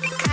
Yeah.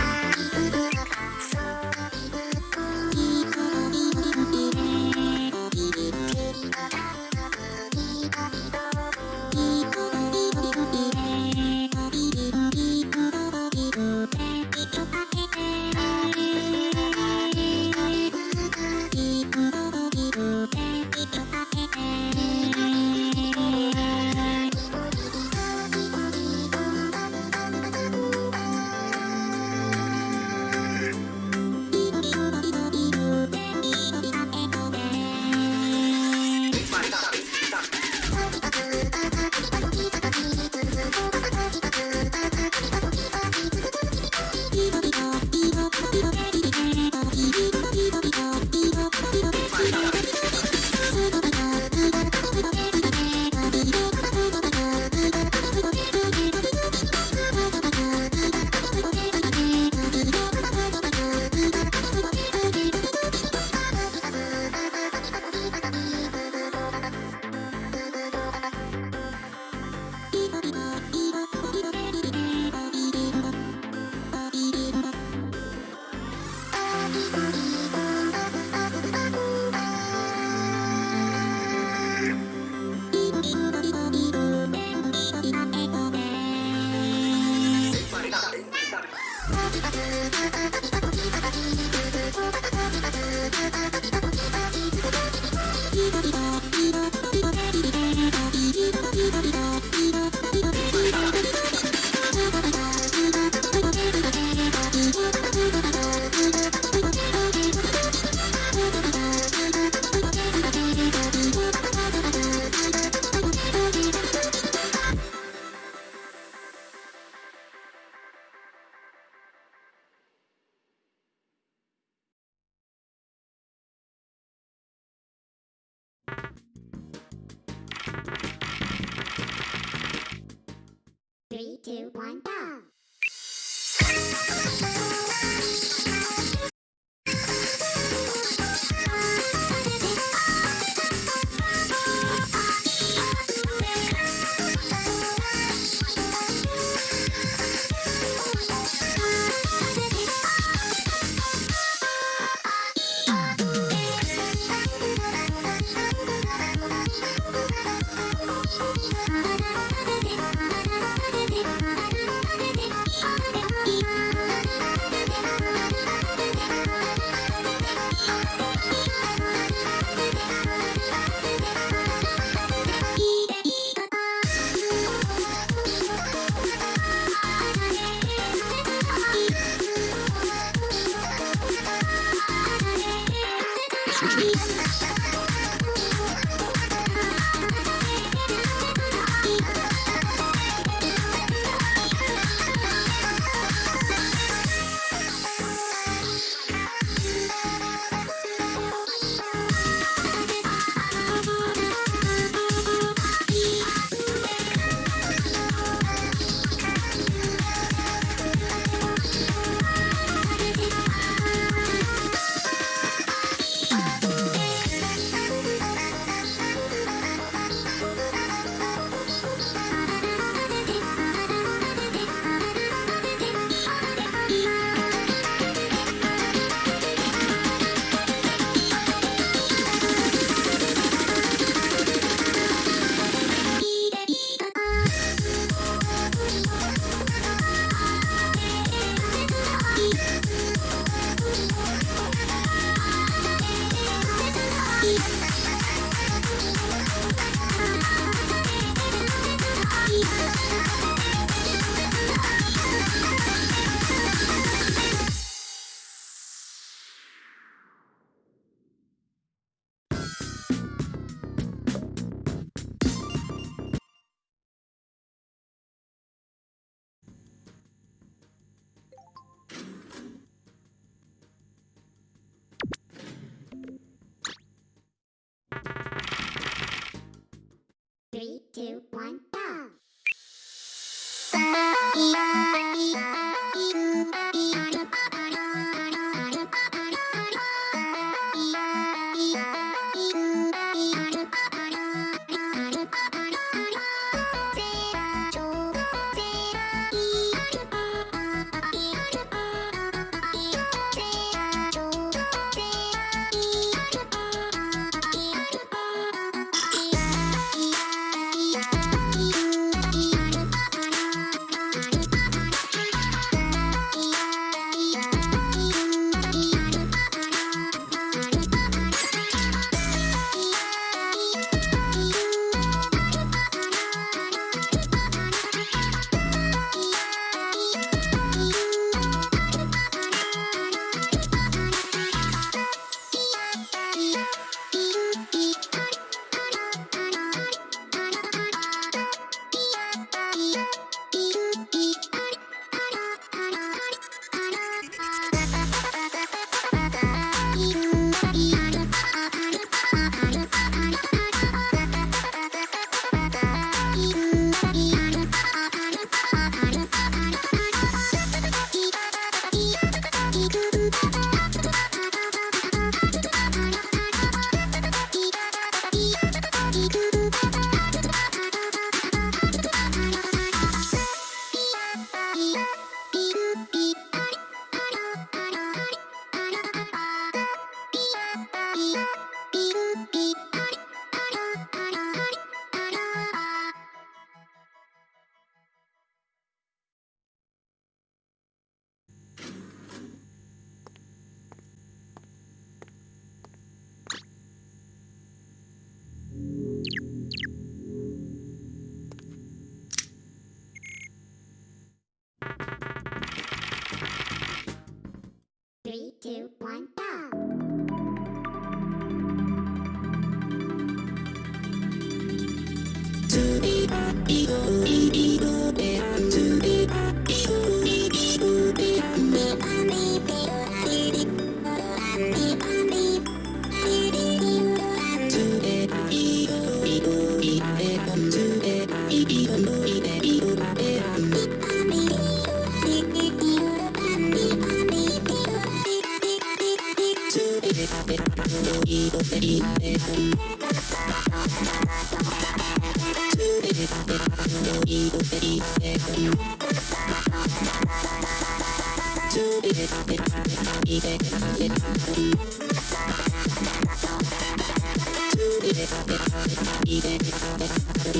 Thank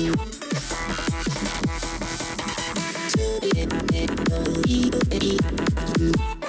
you.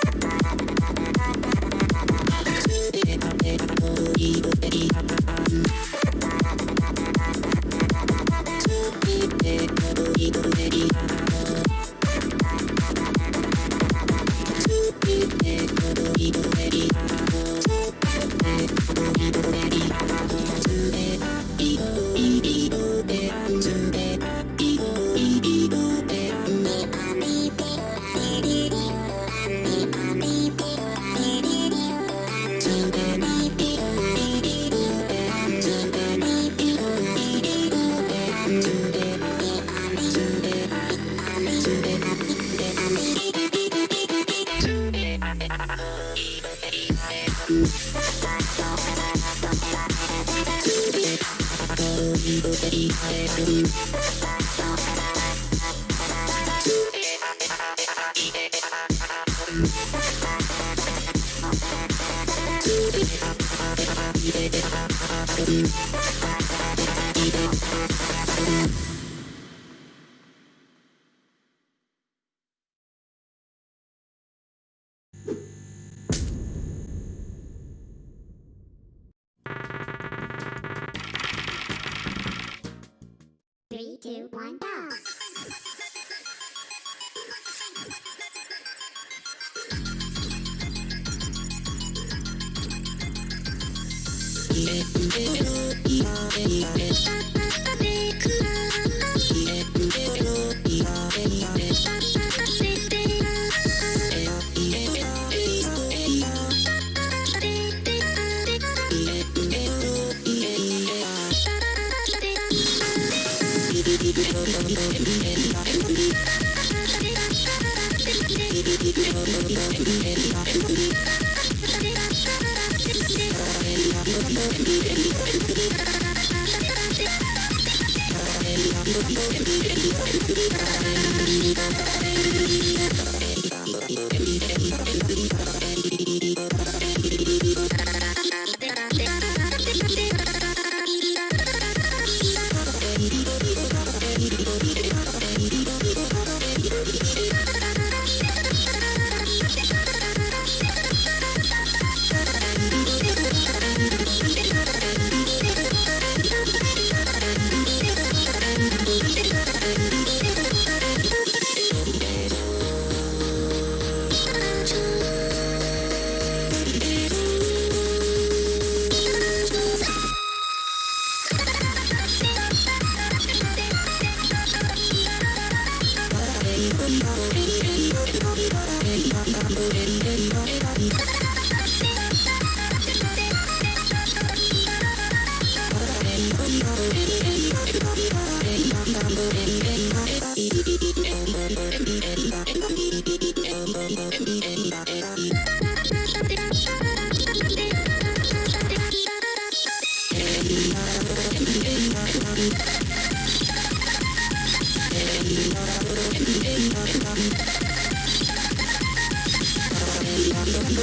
Thank you. Three, two, one, go! Thank you.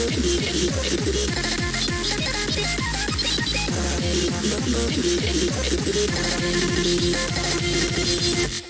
Thank you.